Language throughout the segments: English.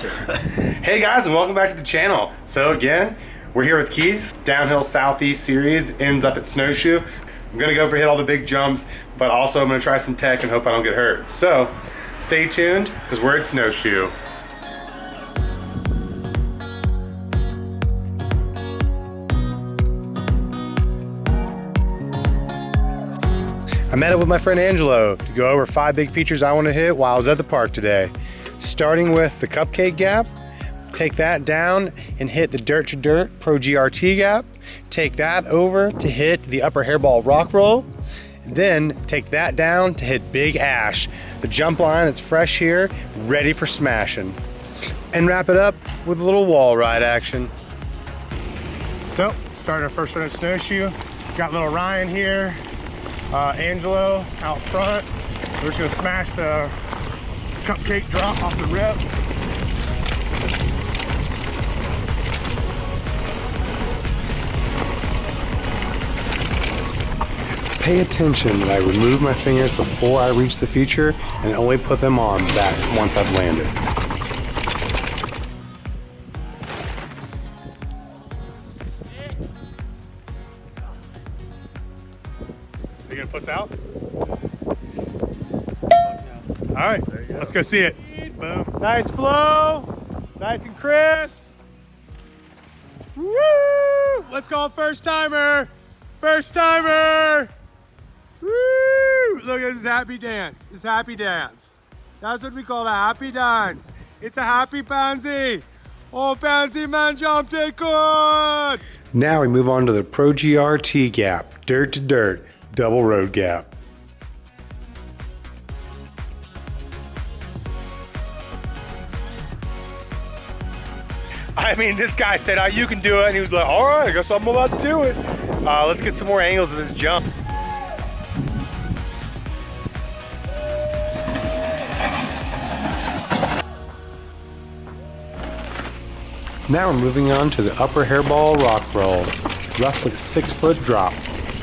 hey guys, and welcome back to the channel. So again, we're here with Keith. Downhill Southeast Series ends up at Snowshoe. I'm gonna go for hit all the big jumps, but also I'm gonna try some tech and hope I don't get hurt. So stay tuned, because we're at Snowshoe. I met up with my friend Angelo to go over five big features I want to hit while I was at the park today. Starting with the Cupcake Gap, take that down and hit the Dirt to Dirt Pro GRT Gap. Take that over to hit the Upper Hairball Rock Roll. Then take that down to hit Big Ash, the jump line that's fresh here, ready for smashing. And wrap it up with a little wall ride action. So, starting our first run of snowshoe. Got little Ryan here, uh, Angelo out front. We're just gonna smash the cupcake drop off the rip. Pay attention that I remove my fingers before I reach the feature and only put them on back once I've landed. Let's go see it. Boom. Nice flow, nice and crisp. Woo! Let's call first timer. First timer. Woo! Look at this happy dance. This happy dance. That's what we call a happy dance. It's a happy pansy. Oh, pansy man jumped it good. Now we move on to the Pro GRT gap, dirt to dirt, double road gap. I mean, this guy said, oh, you can do it. And he was like, all right, I guess I'm about to do it. Uh, let's get some more angles of this jump. Now we're moving on to the upper hairball rock roll. Roughly six foot drop.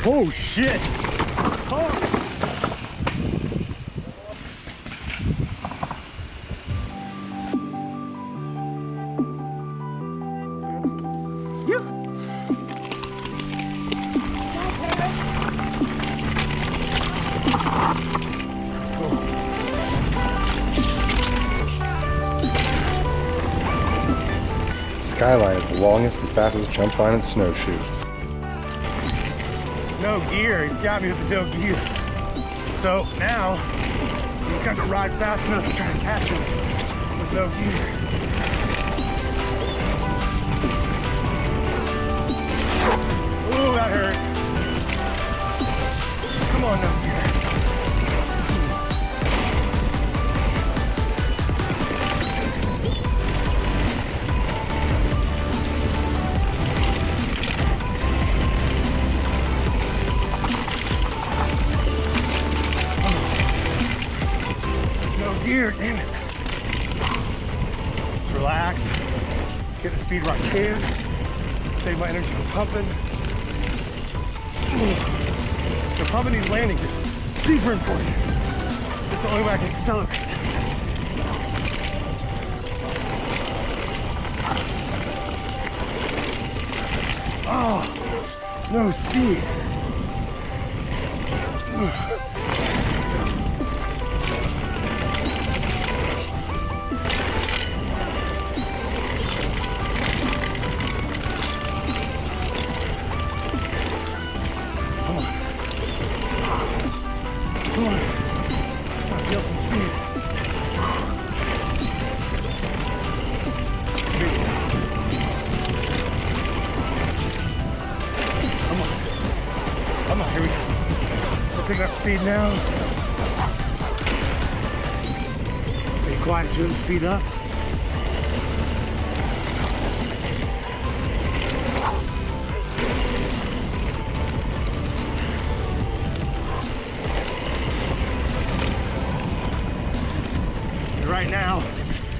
Oh shit! Skyline is the longest and fastest jump line in snowshoe. No gear, he's got me with the no gear. So now, he's got to ride fast enough to try to catch him with no gear. Ooh, that hurt. Gear, damn it. Relax. Get the speed where I can. Save my energy from pumping. So pumping these landings is super important. It's the only way I can accelerate. Oh, no speed. Speed now. Stay quiet so we don't speed up.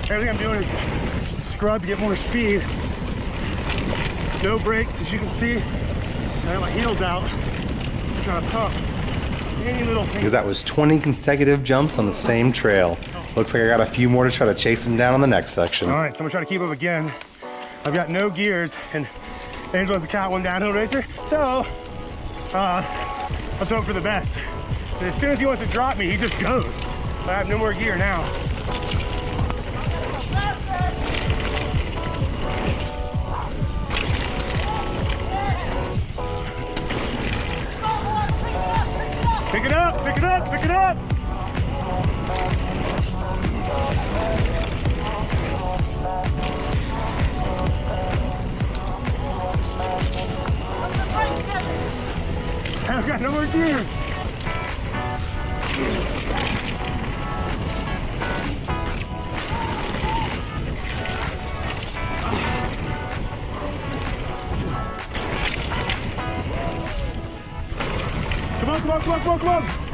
Everything I'm doing is scrub to get more speed. No brakes, as you can see. I have my heels out. trying to pump any little thing. because that was 20 consecutive jumps on the same trail. Looks like I got a few more to try to chase him down on the next section. All right, so I'm gonna try to keep up again. I've got no gears and Angelo's a cat one downhill racer. So, uh, let's hope for the best. And as soon as he wants to drop me, he just goes. I have no more gear now. I've got no more gear. Come on, come on, come on, come on, come on.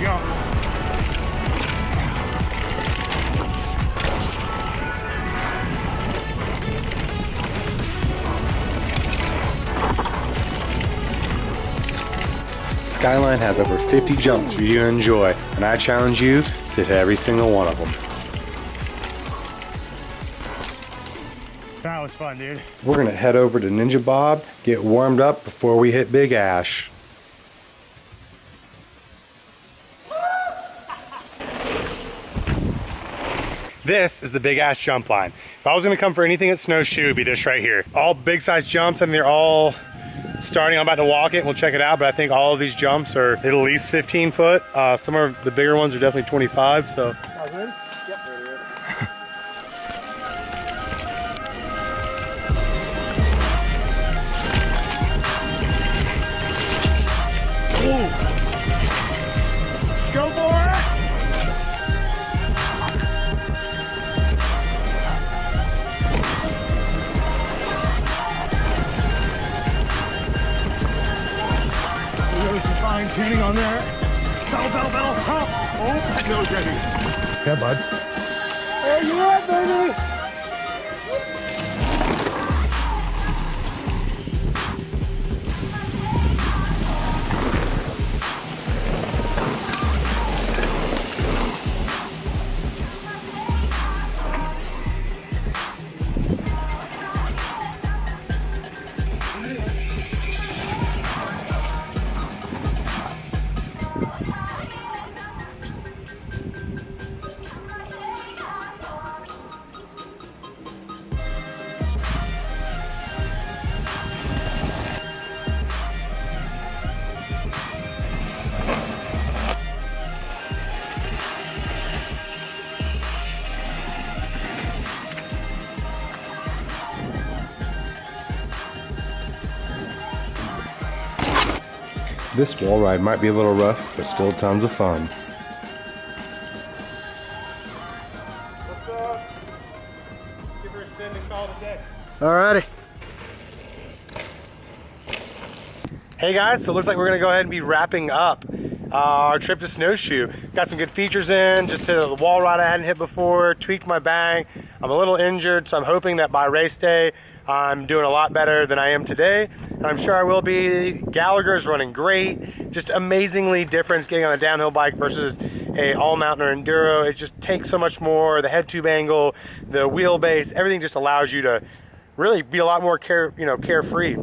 Jump. Skyline has over 50 jumps for you to enjoy, and I challenge you to hit every single one of them. That was fun, dude. We're gonna head over to Ninja Bob, get warmed up before we hit Big Ash. This is the Big Ash Jump Line. If I was gonna come for anything at Snowshoe, it'd be this right here. All big size jumps, and they're all starting. I'm about to walk it, and we'll check it out, but I think all of these jumps are at least 15 foot. Uh, some of the bigger ones are definitely 25, so. On there. Pedal, pedal, pedal, pump. Oh, that nose ready. Yeah, buds. There you are, baby. This wall ride might be a little rough, but still tons of fun. What's up? Give her a send and call it. Alrighty. Hey guys, so it looks like we're gonna go ahead and be wrapping up uh, our trip to Snowshoe. Got some good features in, just hit a wall ride I hadn't hit before, tweaked my bang. I'm a little injured, so I'm hoping that by race day, I'm doing a lot better than I am today. And I'm sure I will be. Gallagher's running great, just amazingly different getting on a downhill bike versus a all mountain or enduro. It just takes so much more, the head tube angle, the wheelbase, everything just allows you to really be a lot more care, you know, carefree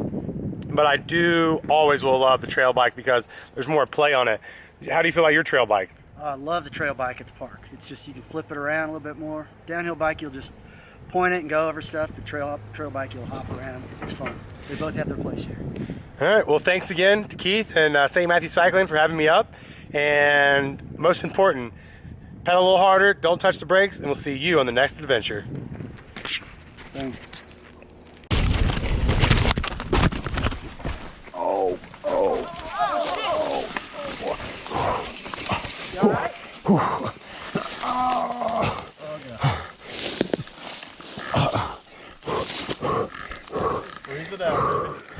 but I do always will love the trail bike because there's more play on it. How do you feel about your trail bike? I love the trail bike at the park. It's just you can flip it around a little bit more. Downhill bike, you'll just point it and go over stuff. The trail trail bike, you'll hop around. It's fun. They both have their place here. All right. Well, thanks again to Keith and uh, St. Matthew Cycling for having me up. And most important, pedal a little harder, don't touch the brakes, and we'll see you on the next adventure. Thank Breathe it out, baby.